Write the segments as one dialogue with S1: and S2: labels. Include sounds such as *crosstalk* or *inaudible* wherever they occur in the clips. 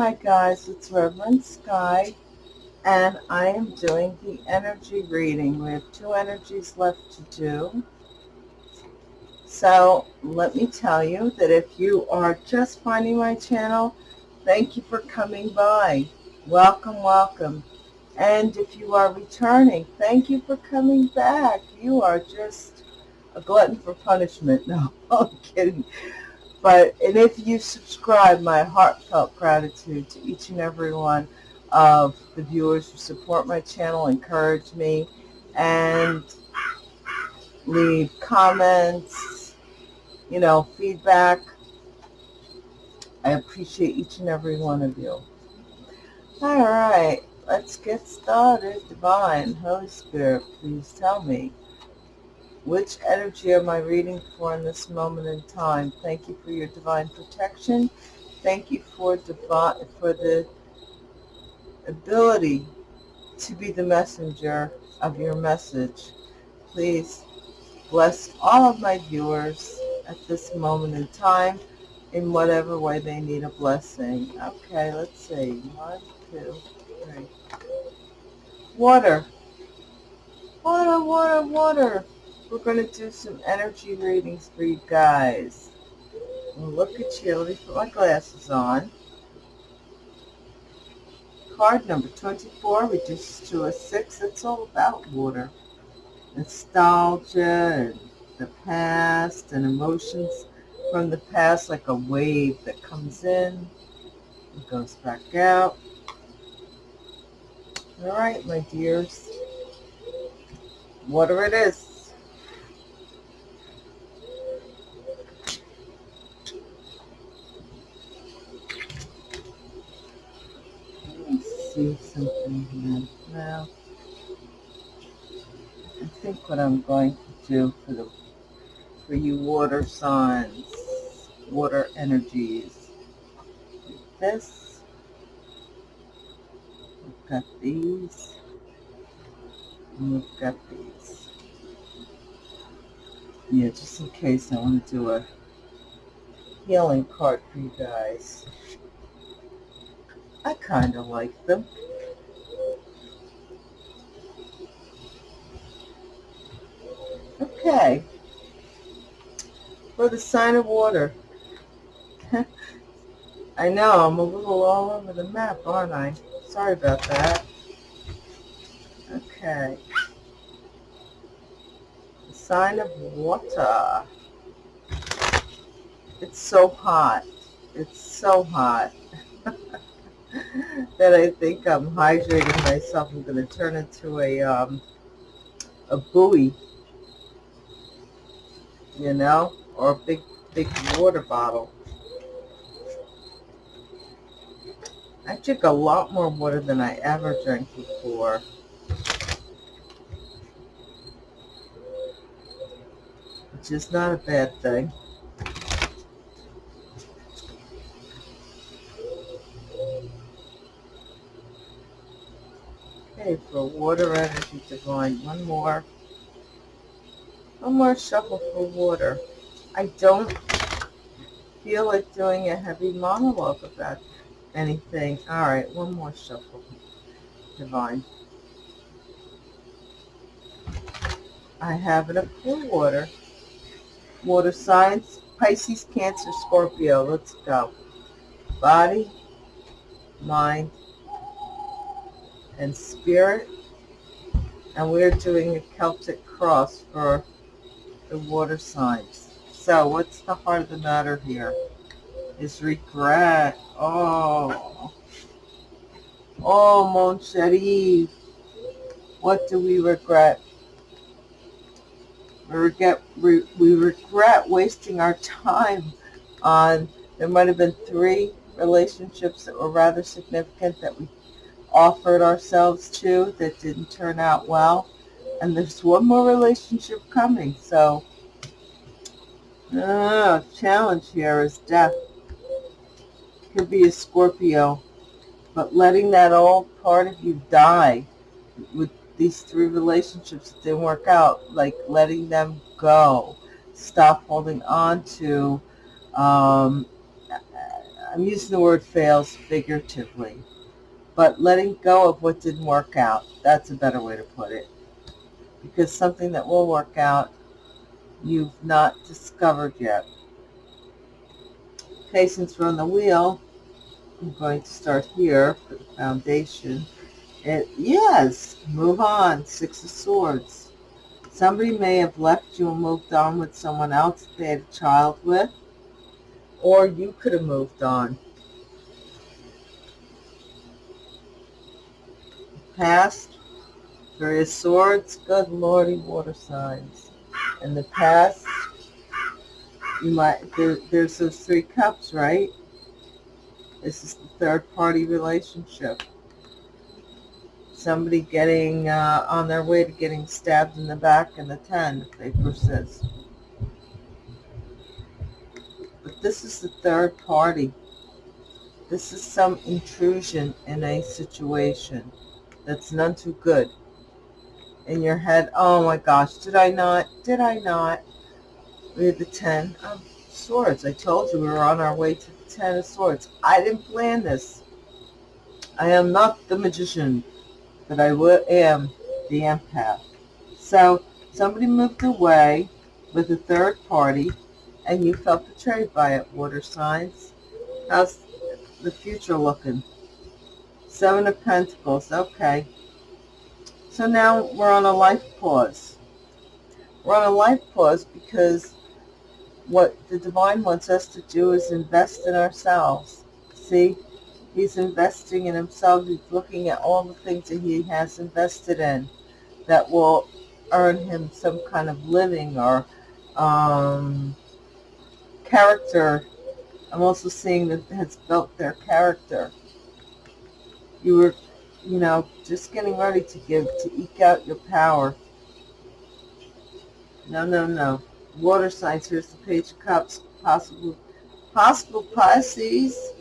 S1: Hi guys, it's Reverend Sky and I am doing the energy reading. We have two energies left to do. So let me tell you that if you are just finding my channel, thank you for coming by. Welcome, welcome. And if you are returning, thank you for coming back. You are just a glutton for punishment. *laughs* No, I'm kidding. But, and if you subscribe, my heartfelt gratitude to each and every one of the viewers who support my channel, encourage me, and leave comments, you know, feedback. I appreciate each and every one of you. All right, let's get started. Divine, Holy Spirit, please tell me which energy am I reading for in this moment in time? Thank you for your divine protection. Thank you for for the ability to be the messenger of your message. Please bless all of my viewers at this moment in time in whatever way they need a blessing. Okay, let's see. One, two, three. Water. Water, water, water we're going to do some energy readings for you guys. Look at you. Let me put my glasses on. Card number 24 reduces to a 6. It's all about water. Nostalgia and the past and emotions from the past like a wave that comes in and goes back out. All right, my dears. Water it is. See something here. Now, I think what I'm going to do for the for you water signs, water energies, this. We've got these. And we've got these. Yeah, just in case I want to do a healing card for you guys. I kind of like them. Okay. For the sign of water. *laughs* I know, I'm a little all over the map, aren't I? Sorry about that. Okay. The sign of water. It's so hot. It's so hot. *laughs* that I think I'm hydrating myself. I'm going to turn into a, um, a buoy, you know, or a big, big water bottle. I drink a lot more water than I ever drank before. Which is not a bad thing. For water energy divine, one more. One more shuffle for water. I don't feel like doing a heavy monologue about anything. All right, one more shuffle. Divine. I have it up for water. Water signs, Pisces, Cancer, Scorpio. Let's go. Body, mind, and spirit. And we're doing a Celtic cross for the water signs. So what's the heart of the matter here? Is regret. Oh. Oh, mon chéri. What do we regret? We regret, we, we regret wasting our time on, there might have been three relationships that were rather significant that we offered ourselves to that didn't turn out well. And there's one more relationship coming. So, uh, challenge here is death. Could be a Scorpio. But letting that old part of you die with these three relationships that didn't work out, like letting them go. Stop holding on to um, I'm using the word fails figuratively, but letting go of what didn't work out, that's a better way to put it. Because something that will work out, you've not discovered yet. We're on the wheel, I'm going to start here for the foundation. It, yes, move on, Six of Swords. Somebody may have left you and moved on with someone else they had a child with or you could have moved on. Past, various swords, good lordy, water signs. In the past, you might, there, there's those three cups, right? This is the third party relationship. Somebody getting uh, on their way to getting stabbed in the back in the 10, if they persist. But this is the third party. This is some intrusion in a situation that's none too good. In your head, oh my gosh, did I not? Did I not? We had the Ten of Swords. I told you we were on our way to the Ten of Swords. I didn't plan this. I am not the magician, but I am the empath. So somebody moved away with a third party and you felt betrayed by it, water signs. How's the future looking? Seven of Pentacles, okay. So now we're on a life pause. We're on a life pause because what the divine wants us to do is invest in ourselves. See, he's investing in himself. He's looking at all the things that he has invested in that will earn him some kind of living or um, character, I'm also seeing that has built their character. You were, you know, just getting ready to give, to eke out your power. No, no, no. Water signs, here's the Page of Cups, possible, possible Pisces.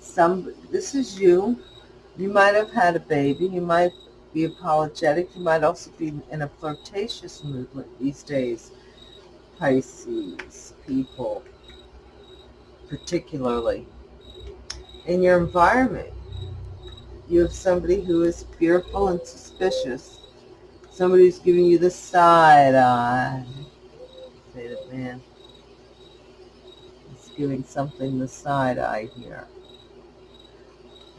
S1: Some, this is you. You might have had a baby. You might be apologetic. You might also be in a flirtatious mood these days. Pisces people, particularly. In your environment, you have somebody who is fearful and suspicious. Somebody who's giving you the side eye. Say that man is giving something the side eye here.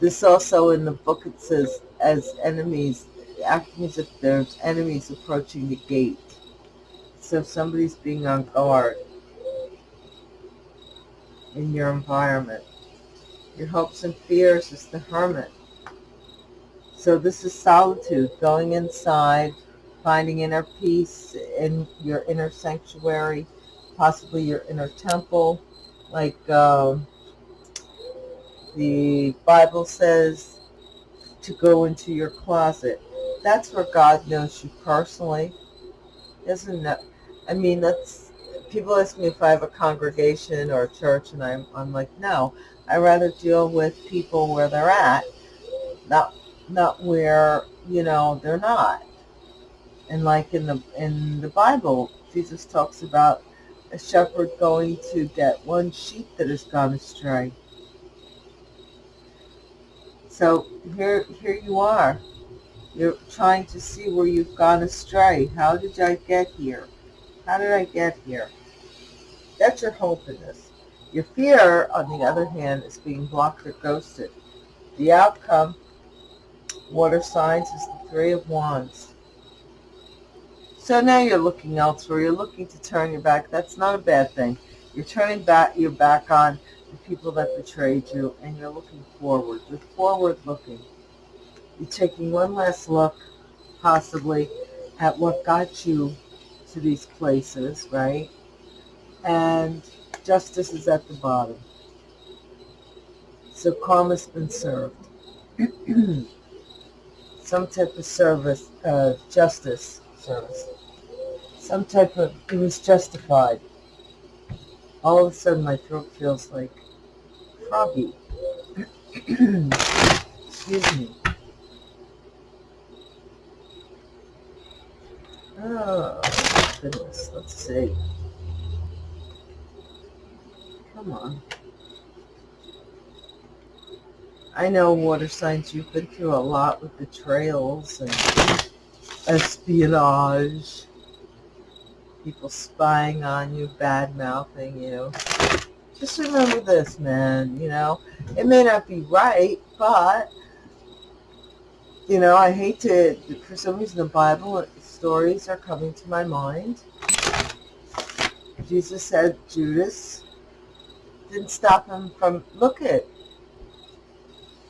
S1: This also in the book it says as enemies, acting as if there's enemies approaching the gate. So somebody's being on guard in your environment. Your hopes and fears is the hermit. So this is solitude, going inside, finding inner peace in your inner sanctuary, possibly your inner temple, like uh, the Bible says to go into your closet. That's where God knows you personally. Isn't that I mean, that's people ask me if I have a congregation or a church, and I'm I'm like, no. I rather deal with people where they're at, not not where you know they're not. And like in the in the Bible, Jesus talks about a shepherd going to get one sheep that has gone astray. So here here you are. You're trying to see where you've gone astray. How did I get here? How did I get here? That's your hope in this. Your fear, on the other hand, is being blocked or ghosted. The outcome, water signs, is the Three of Wands. So now you're looking elsewhere. You're looking to turn your back. That's not a bad thing. You're turning back your back on the people that betrayed you, and you're looking forward. You're forward looking. You're taking one last look, possibly, at what got you to these places, right? And justice is at the bottom. So karma's been served. *clears throat* Some type of service, uh, justice service. Some type of, it was justified. All of a sudden my throat feels like froggy. *clears throat* Excuse me. Oh goodness, let's see. Come on. I know water signs, you've been through a lot with betrayals and espionage, people spying on you, bad mouthing you. Just remember this, man, you know, it may not be right, but, you know, I hate to, for some reason the Bible stories are coming to my mind. Jesus said Judas didn't stop him from, look at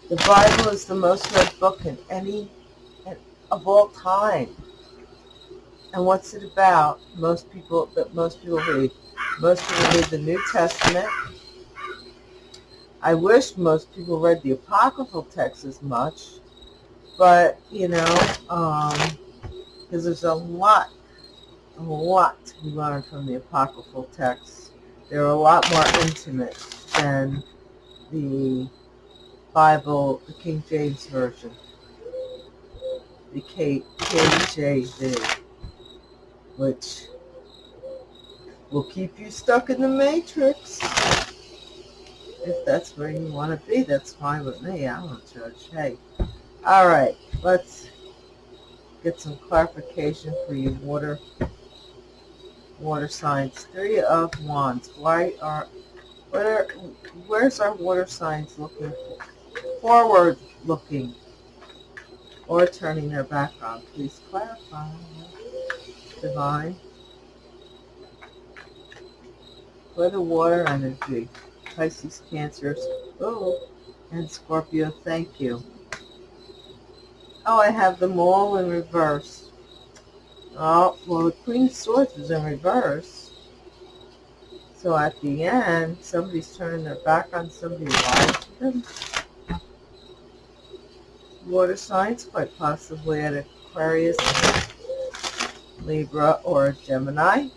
S1: the Bible is the most read book in any of all time. And what's it about? Most people that most people read. Most people read the New Testament. I wish most people read the apocryphal text as much, but you know, um, because there's a lot, a lot to be learned from the apocryphal texts. They're a lot more intimate than the Bible, the King James Version, the K, KJV, which will keep you stuck in the matrix. If that's where you want to be, that's fine with me. I don't judge. Hey. All right, let's get some clarification for you water water signs. Three of Wands. Why are, what are where's our water signs looking for? Forward looking or turning their back on. Please clarify. Divine. For the water energy. Pisces, Cancers, oh, and Scorpio, thank you. Oh, I have them all in reverse. Oh, well, the Queen of Swords is in reverse. So at the end, somebody's turning their back on somebody them water signs, quite possibly at Aquarius, Libra, or Gemini.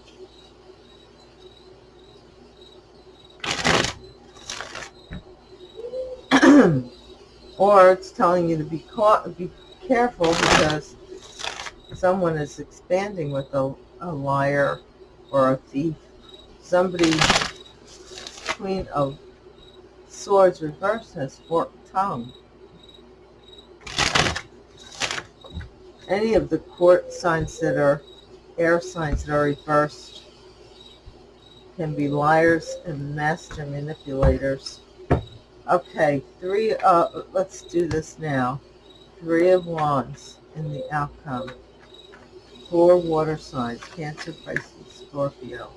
S1: *clears throat* or it's telling you to be caught, be careful because someone is expanding with a, a liar or a thief. Somebody, Queen of Swords reversed has forked tongue. Any of the court signs that are air signs that are reversed can be liars and master manipulators. Okay, three, uh, let's do this now. Three of Wands in the outcome. Four water signs, Cancer, Pisces, Scorpio.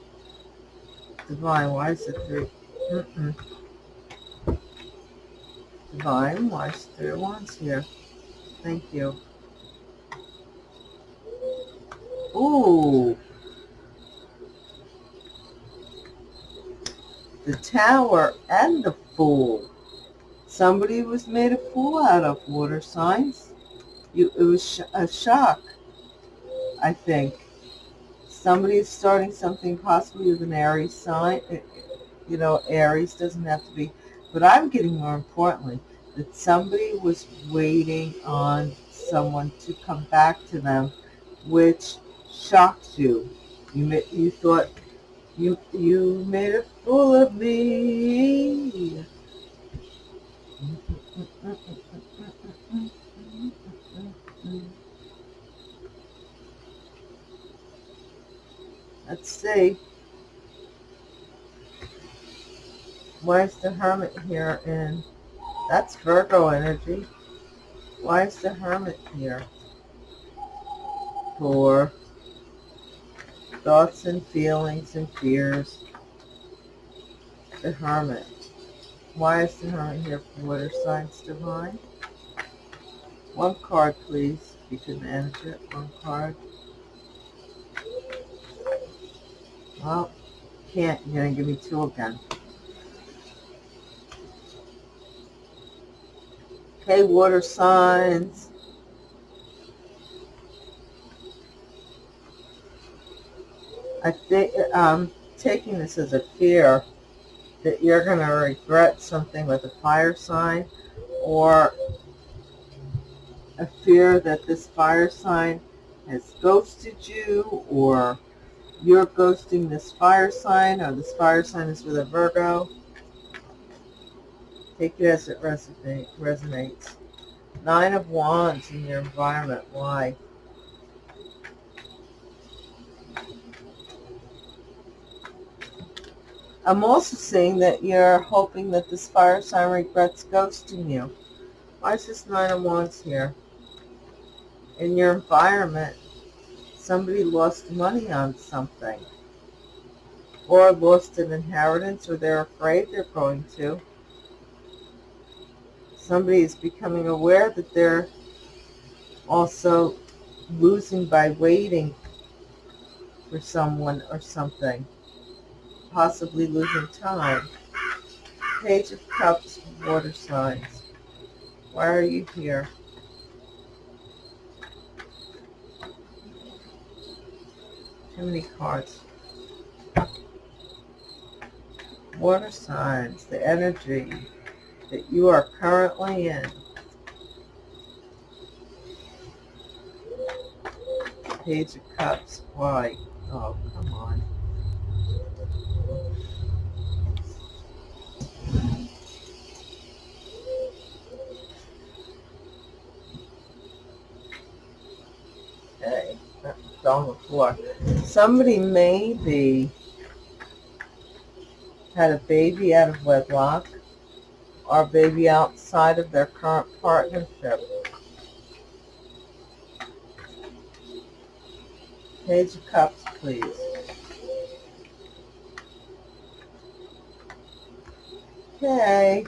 S1: Divine, why is it three? Mm -mm. Divine, why is three of Wands here? Thank you. Ooh. The tower and the fool. Somebody was made a fool out of water signs. You, it was sh a shock, I think. Somebody is starting something possibly with an Aries sign. Eh, you know, Aries doesn't have to be. But I'm getting more importantly that somebody was waiting on someone to come back to them, which shocked you. You you thought you you made a fool of me. Let's see. Why is the Hermit here? And that's Virgo energy. Why is the Hermit here? For thoughts and feelings and fears. The Hermit. Why is the Hermit here for water signs divine? One card, please, you can manage it. One card. Well, can't. You're going to give me two again. Okay, water signs. I think um, taking this as a fear that you're going to regret something with a fire sign or a fear that this fire sign has ghosted you or you're ghosting this fire sign or this fire sign is with a Virgo. Take it as it resonate, resonates. Nine of Wands in your environment. Why? I'm also seeing that you're hoping that this fire sign regrets ghosting you. Why is this Nine oh of Wands here? In your environment, somebody lost money on something. Or lost an inheritance, or they're afraid they're going to. Somebody is becoming aware that they're also losing by waiting for someone or something possibly losing time. Page of Cups, water signs. Why are you here? Too many cards. Water signs, the energy that you are currently in. Page of Cups, why? Oh, come on. Okay, on the floor. Somebody maybe had a baby out of wedlock or a baby outside of their current partnership. Page of Cups, please. Okay.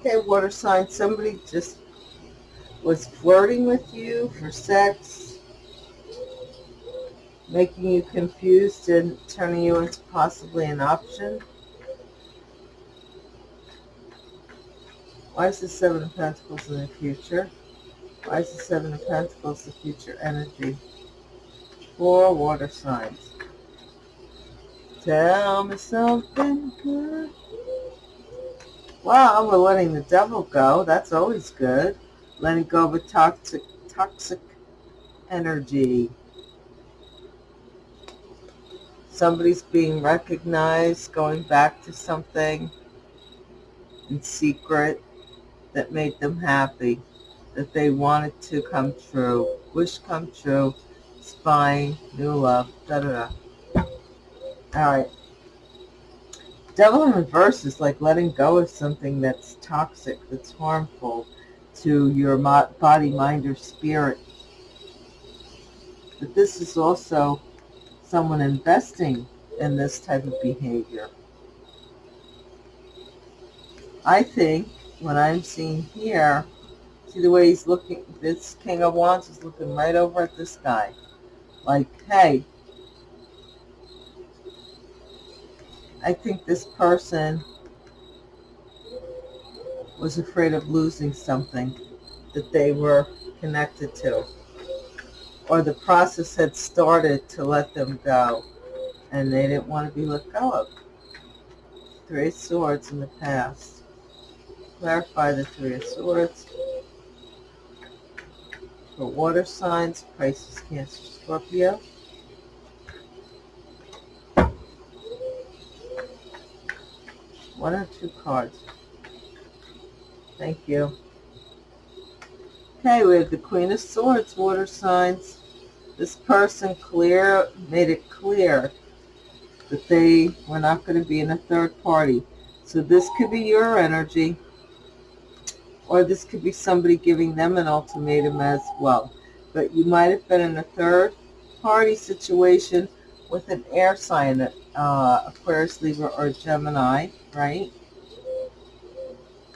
S1: Okay, water sign. Somebody just was flirting with you for sex, making you confused and turning you into possibly an option. Why is the Seven of Pentacles in the future? Why is the Seven of Pentacles the future energy? Four water signs. Tell me something good. Wow, we're letting the devil go. That's always good. Letting go of a toxic, toxic energy. Somebody's being recognized, going back to something in secret that made them happy, that they wanted to come true. Wish come true, spying, new love, da-da-da. All right. Devil in reverse is like letting go of something that's toxic, that's harmful to your body, mind, or spirit. But this is also someone investing in this type of behavior. I think what I'm seeing here, see the way he's looking, this King of Wands is looking right over at this guy. Like, hey, I think this person was afraid of losing something that they were connected to. Or the process had started to let them go and they didn't want to be let go of. Three of Swords in the past. Clarify the Three of Swords. For water signs, Pisces, Cancer, Scorpio. One or two cards. Thank you. Okay, we have the Queen of Swords, water signs. This person clear made it clear that they were not going to be in a third party. So this could be your energy, or this could be somebody giving them an ultimatum as well. But you might have been in a third party situation with an air sign, uh, Aquarius, Libra, or Gemini right?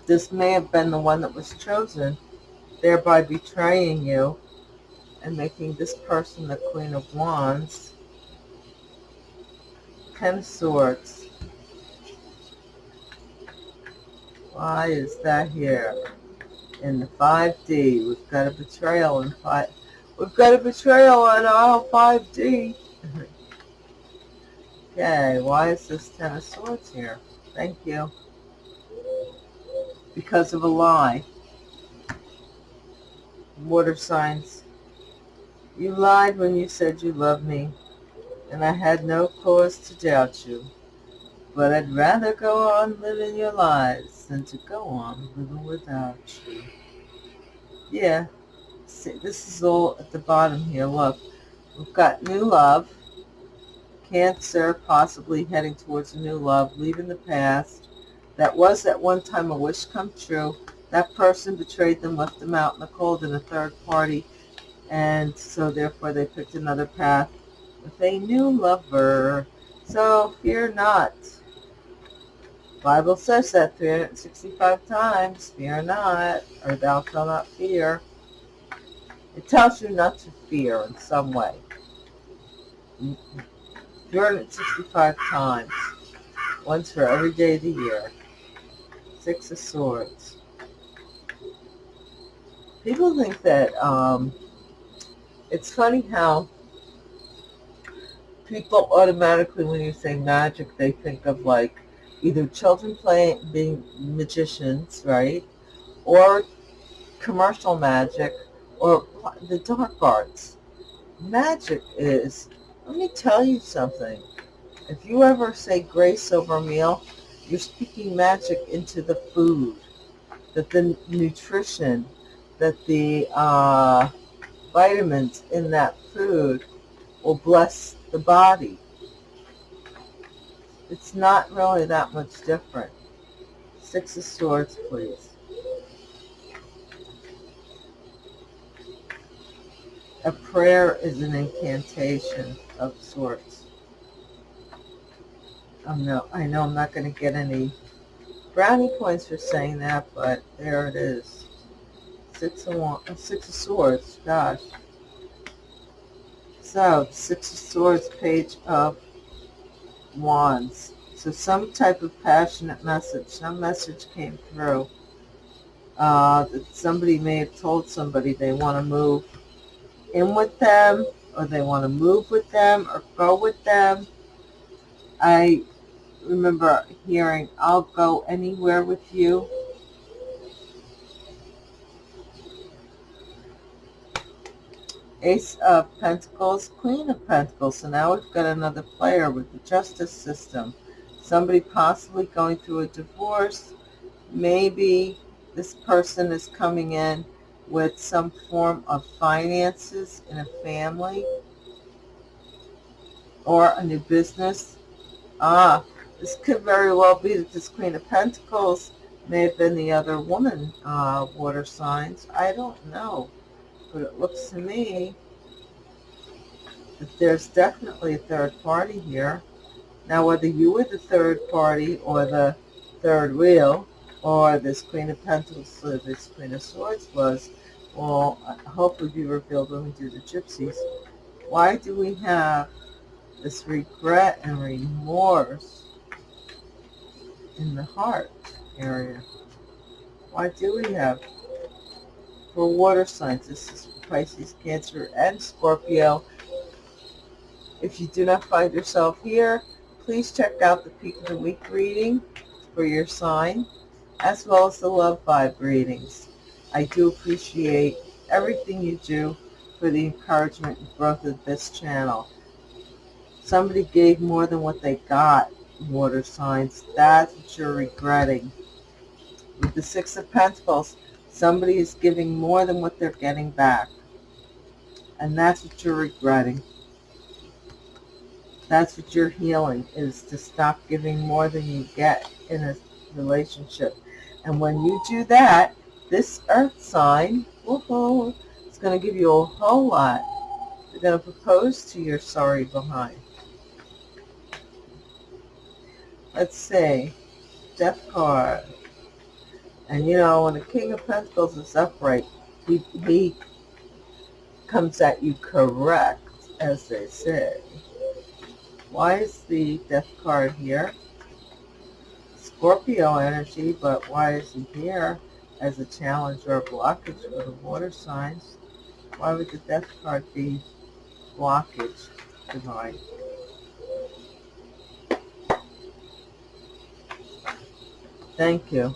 S1: This may have been the one that was chosen, thereby betraying you and making this person the Queen of Wands. Ten of Swords. Why is that here? In the 5D, we've got a betrayal in 5... We've got a betrayal on aisle 5D. okay, why is this Ten of Swords here? Thank you. Because of a lie. Water signs. You lied when you said you loved me, and I had no cause to doubt you. But I'd rather go on living your lives than to go on living without you. Yeah, see, this is all at the bottom here. Look, we've got new love, Cancer, possibly heading towards a new love, leaving the past. That was at one time a wish come true. That person betrayed them, left them out in the cold in a third party, and so therefore they picked another path with a new lover. So fear not. Bible says that 365 times, fear not, or thou shalt not fear. It tells you not to fear in some way. 365 times. Once for every day of the year. Six of Swords. People think that, um, it's funny how people automatically, when you say magic, they think of like either children playing, being magicians, right? Or commercial magic, or the dark arts. Magic is let me tell you something. If you ever say grace over meal, you're speaking magic into the food, that the nutrition, that the uh, vitamins in that food will bless the body. It's not really that much different. Six of Swords, please. A prayer is an incantation of sorts. No, I know I'm not going to get any brownie points for saying that, but there it is. Six of, six of Swords, gosh. So, Six of Swords, Page of Wands. So some type of passionate message, some message came through. Uh, that somebody may have told somebody they want to move in with them or they want to move with them or go with them. I remember hearing, I'll go anywhere with you. Ace of Pentacles, Queen of Pentacles. So now we've got another player with the justice system. Somebody possibly going through a divorce. Maybe this person is coming in with some form of finances in a family or a new business. Ah, this could very well be that this Queen of Pentacles may have been the other woman, uh, water signs. I don't know. But it looks to me that there's definitely a third party here. Now, whether you were the third party or the third wheel, or this Queen of Pentacles or this Queen of Swords was, will hopefully be revealed when we do the gypsies. Why do we have this regret and remorse in the heart area? Why do we have, for water signs, this is Pisces, Cancer, and Scorpio. If you do not find yourself here, please check out the Peak of the Week reading for your sign as well as the love vibe readings. I do appreciate everything you do for the encouragement and growth of this channel. Somebody gave more than what they got, water signs. That's what you're regretting. With the Six of Pentacles, somebody is giving more than what they're getting back. And that's what you're regretting. That's what you're healing, is to stop giving more than you get in a relationship. And when you do that, this earth sign, woohoo, is going to give you a whole lot. They're going to propose to your sorry behind. Let's see. Death card. And you know, when the King of Pentacles is upright, he, he comes at you correct, as they say. Why is the Death card here? Scorpio energy, but why is he here as a challenge or a blockage for the water signs? Why would the death card be blockage divine? thank you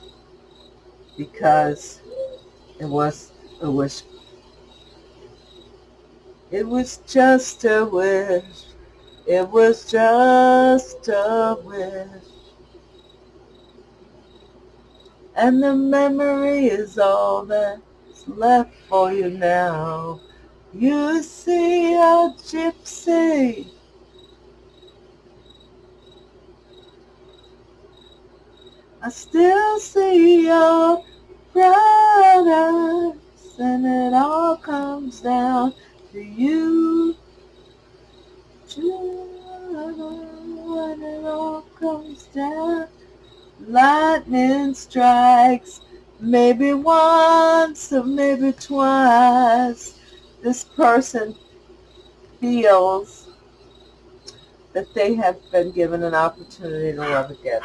S1: because it was a wish. It was just a wish. It was just a wish. And the memory is all that's left for you now. You see a gypsy I still see your bright eyes, and it all comes down to you. When it all comes down, lightning strikes, maybe once or maybe twice. This person feels that they have been given an opportunity to love again.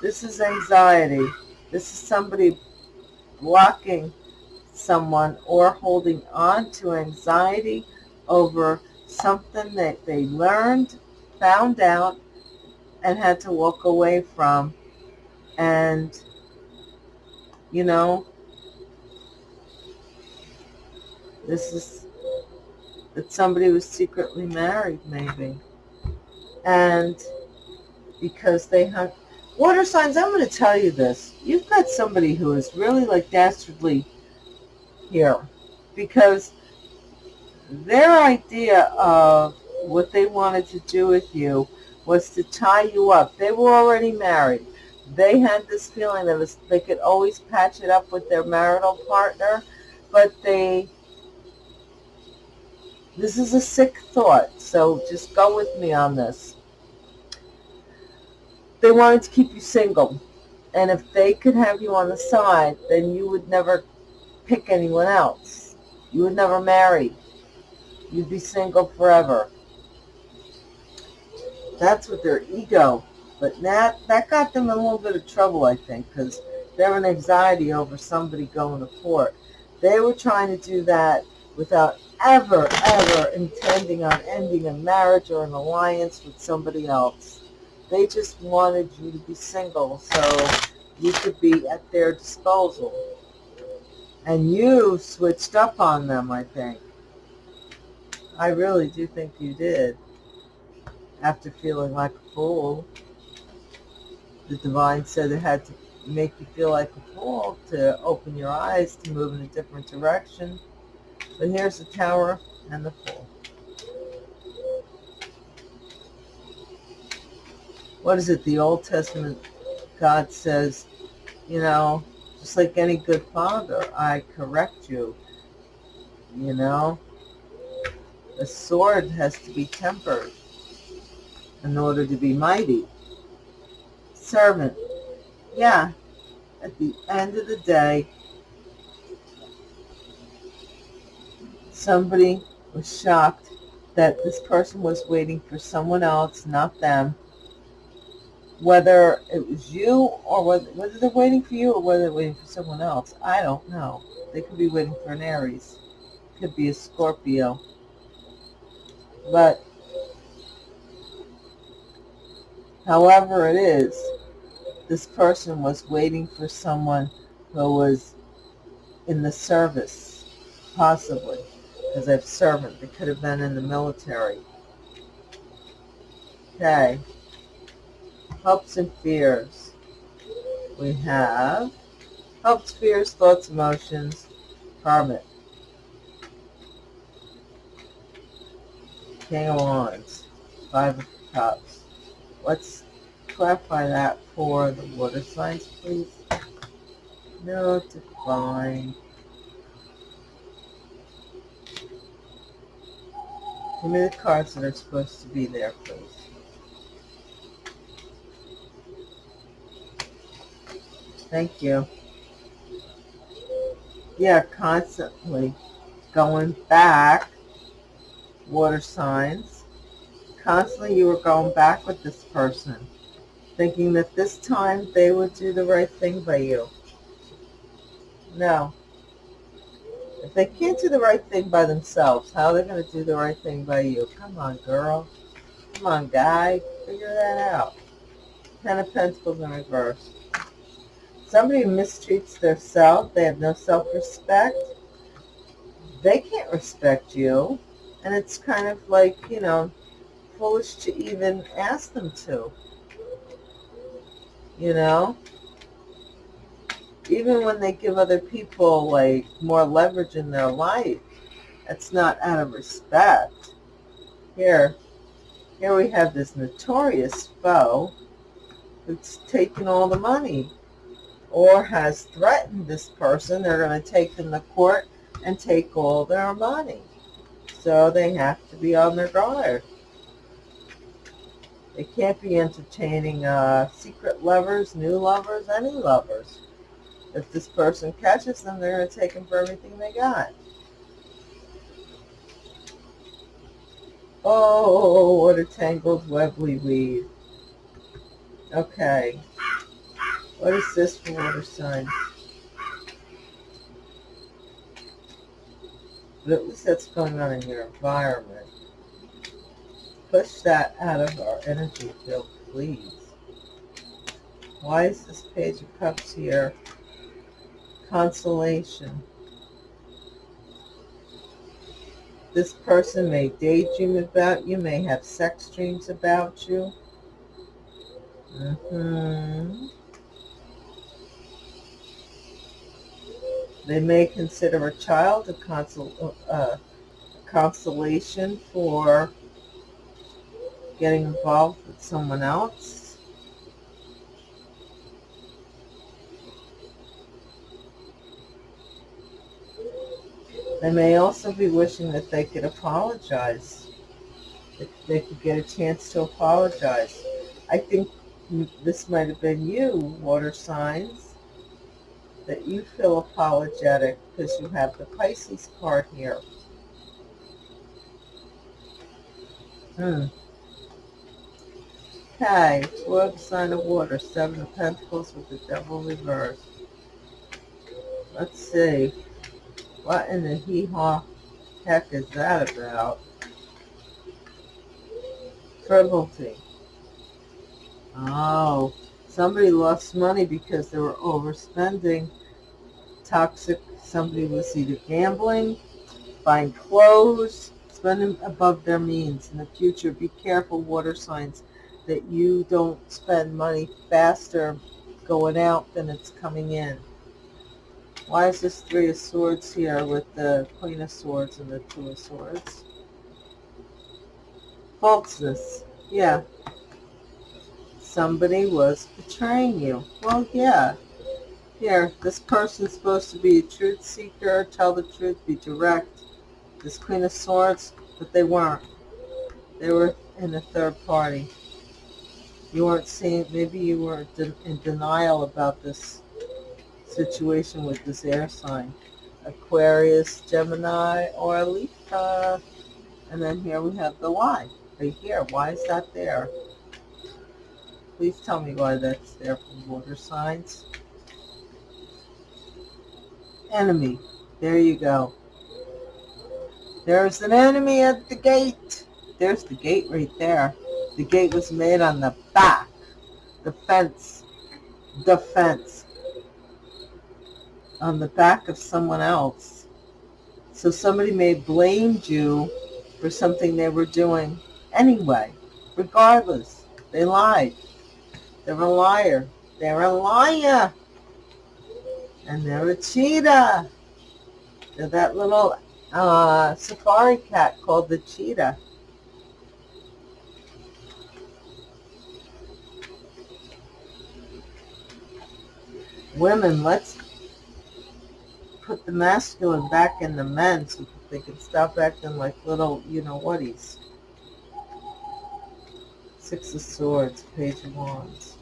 S1: This is anxiety. This is somebody blocking someone or holding on to anxiety over something that they learned, found out, and had to walk away from. And, you know, this is that somebody was secretly married, maybe. And because they had water signs, I'm going to tell you this. You've got somebody who is really like dastardly here because their idea of what they wanted to do with you was to tie you up. They were already married. They had this feeling that they could always patch it up with their marital partner, but they, this is a sick thought, so just go with me on this. They wanted to keep you single, and if they could have you on the side, then you would never pick anyone else. You would never marry. You'd be single forever. That's what their ego. But that, that got them in a little bit of trouble, I think, because they're in anxiety over somebody going to court. They were trying to do that without ever, ever intending on ending a marriage or an alliance with somebody else. They just wanted you to be single so you could be at their disposal. And you switched up on them, I think. I really do think you did. After feeling like a fool. The divine said it had to make you feel like a fool to open your eyes to move in a different direction. But here's the tower and the fool. What is it? The Old Testament God says, you know, just like any good father, I correct you. You know, a sword has to be tempered in order to be mighty. Servant, yeah, at the end of the day, somebody was shocked that this person was waiting for someone else, not them, whether it was you or whether, whether they're waiting for you or whether they're waiting for someone else, I don't know. They could be waiting for an Aries. Could be a Scorpio. But however it is, this person was waiting for someone who was in the service, possibly, because they have servant. They could have been in the military. Okay hopes and fears. We have hopes, fears, thoughts, emotions, karmic. King of Wands, Five of Cups. Let's clarify that for the water signs, please. No, divine. Give me the cards that are supposed to be there, please. Thank you. Yeah, constantly going back, water signs. Constantly you were going back with this person, thinking that this time they would do the right thing by you. No. If they can't do the right thing by themselves, how are they going to do the right thing by you? Come on, girl. Come on, guy. Figure that out. Ten of Pentacles in reverse somebody mistreats their self, they have no self-respect, they can't respect you. And it's kind of like, you know, foolish to even ask them to. You know? even when they give other people like more leverage in their life, it's not out of respect. Here, here we have this notorious foe who's taken all the money or has threatened this person. They're going to take them to court and take all their money. So they have to be on their guard. They can't be entertaining uh, secret lovers, new lovers, any lovers. If this person catches them, they're going to take them for everything they got. Oh, what a tangled web we weave. Okay. What is this for water signs? But at least that's going on in your environment. Push that out of our energy field, please. Why is this Page of Cups here? Consolation. This person may daydream about you, may have sex dreams about you. Mm-hmm. They may consider a child a, consol uh, consolation for getting involved with someone else. They may also be wishing that they could apologize. That they could get a chance to apologize. I think this might have been you, water signs that you feel apologetic because you have the Pisces card here. Hmm. Okay, twelve sign of water, seven of pentacles with the devil reversed. Let's see. What in the hee-haw heck is that about? Frivolity. Oh, somebody lost money because they were overspending toxic. Somebody was either gambling, buying clothes, spending above their means. In the future, be careful, water signs, that you don't spend money faster going out than it's coming in. Why is this Three of Swords here with the Queen of Swords and the Two of Swords? Falseness. Yeah. Somebody was betraying you. Well, yeah. Here, this person's supposed to be a truth seeker, tell the truth, be direct. This Queen of Swords, but they weren't. They were in a third party. You weren't seeing, maybe you were in denial about this situation with this air sign. Aquarius, Gemini, or Libra. And then here we have the why. Right here. Why is that there? Please tell me why that's there for water signs enemy. There you go. There's an enemy at the gate. There's the gate right there. The gate was made on the back. The fence. The fence. On the back of someone else. So somebody may have blamed you for something they were doing anyway. Regardless. They lied. They're a liar. They're a liar. And they're a cheetah. They're that little uh, safari cat called the cheetah. Women, let's put the masculine back in the men so they can stop acting like little, you know whaties. Six of Swords, Page of Wands.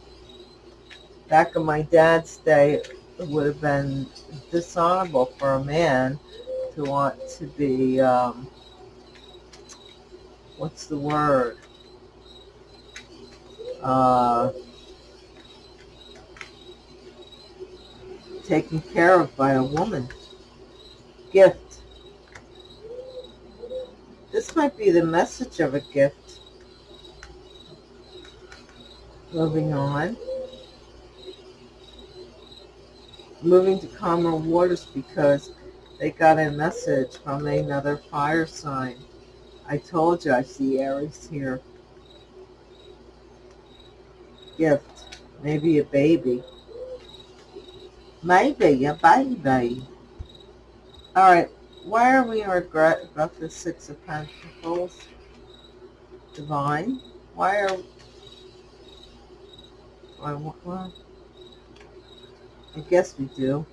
S1: Back in my dad's day, it would have been dishonorable for a man to want to be, um, what's the word? Uh, taken care of by a woman. Gift. This might be the message of a gift. Moving on. Moving to calmer waters because they got a message from another fire sign. I told you I see Aries here. Gift. Maybe a baby. Maybe a baby. All right. Why are we regret about the Six of Pentacles? Divine. Why are... Why, well, I guess we do.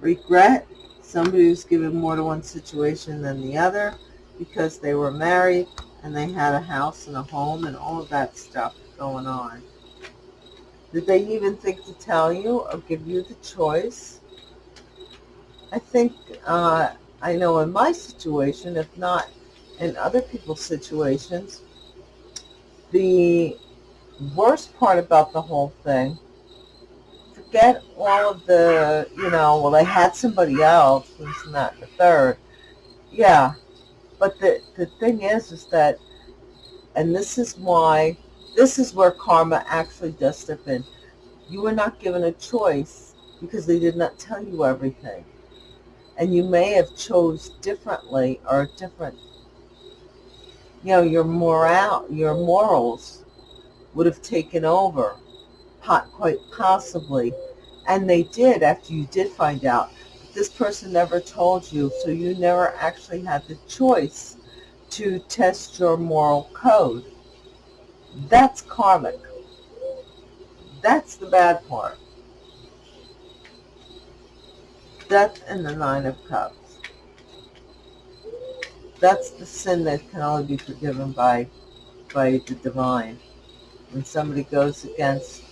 S1: Regret. Somebody who's given more to one situation than the other because they were married and they had a house and a home and all of that stuff going on. Did they even think to tell you or give you the choice? I think, uh, I know in my situation, if not in other people's situations, the worst part about the whole thing, forget all of the, you know, well, they had somebody else, this not the third. Yeah, but the, the thing is, is that, and this is why, this is where karma actually does step in. You were not given a choice because they did not tell you everything. And you may have chose differently or different, you know, your moral, your morals would have taken over, quite possibly. And they did after you did find out this person never told you, so you never actually had the choice to test your moral code. That's karmic. That's the bad part. Death and the Nine of Cups. That's the sin that can only be forgiven by, by the divine. When somebody goes against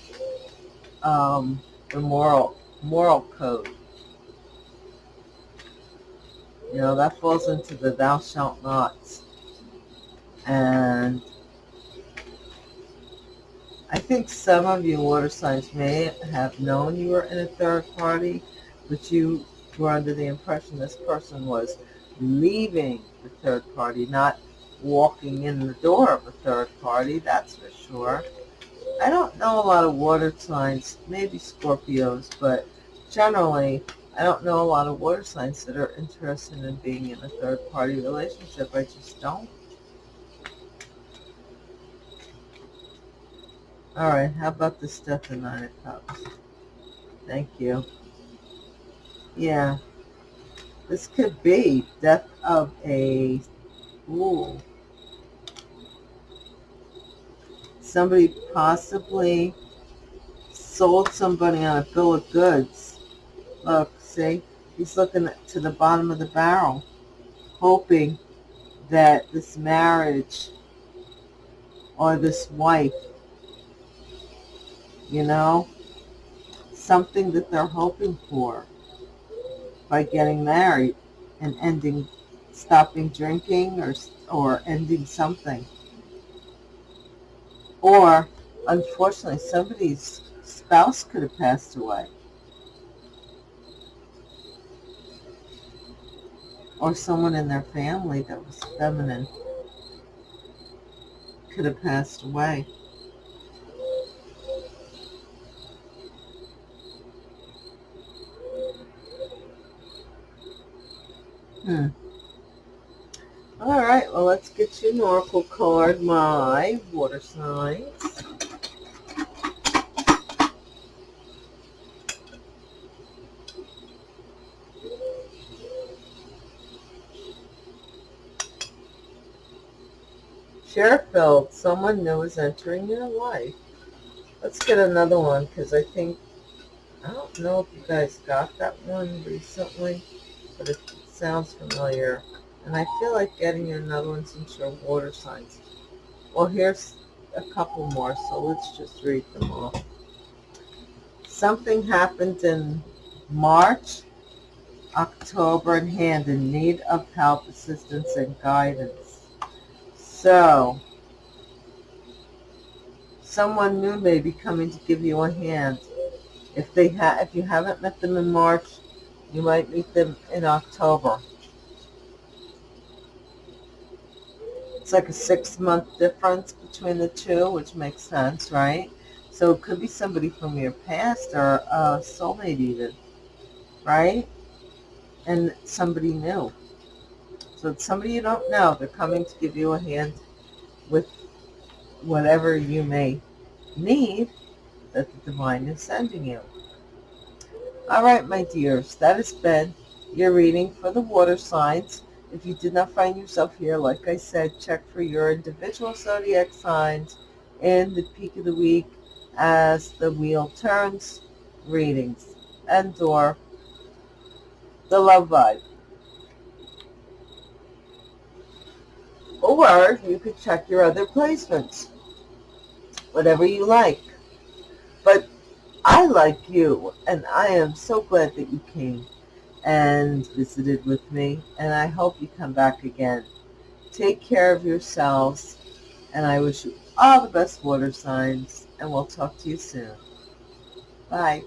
S1: um, the moral, moral code. You know, that falls into the thou shalt nots. And I think some of you water signs may have known you were in a third party, but you were under the impression this person was leaving the third party, not walking in the door of a third party, that's for sure. I don't know a lot of water signs, maybe Scorpios, but generally I don't know a lot of water signs that are interested in being in a third-party relationship. I just don't. All right, how about the stuff in Nine of Cups? Thank you. Yeah, this could be death of a fool. Somebody possibly sold somebody on a bill of goods. Look, See, he's looking to the bottom of the barrel, hoping that this marriage or this wife, you know, something that they're hoping for by getting married and ending, stopping drinking or, or ending something. Or, unfortunately, somebody's spouse could have passed away. or someone in their family that was feminine could have passed away. Hmm. Right, well, let's get you an oracle card, my water signs. Sheriff someone new is entering your life. Let's get another one because I think, I don't know if you guys got that one recently, but it sounds familiar. And I feel like getting another one since you're water signs. Well, here's a couple more, so let's just read them all. Something happened in March, October in hand in need of help, assistance, and guidance. So, someone new may be coming to give you a hand. If they ha if you haven't met them in March, you might meet them in October. It's like a six-month difference between the two, which makes sense, right? So it could be somebody from your past or a soulmate even, right? And somebody new. So it's somebody you don't know. They're coming to give you a hand with whatever you may need that the divine is sending you. All right, my dears, that has been your reading for the water signs. If you did not find yourself here, like I said, check for your individual zodiac signs in the peak of the week as the wheel turns readings and or the love vibe. Or you could check your other placements, whatever you like. But I like you, and I am so glad that you came and visited with me, and I hope you come back again. Take care of yourselves, and I wish you all the best water signs, and we'll talk to you soon. Bye.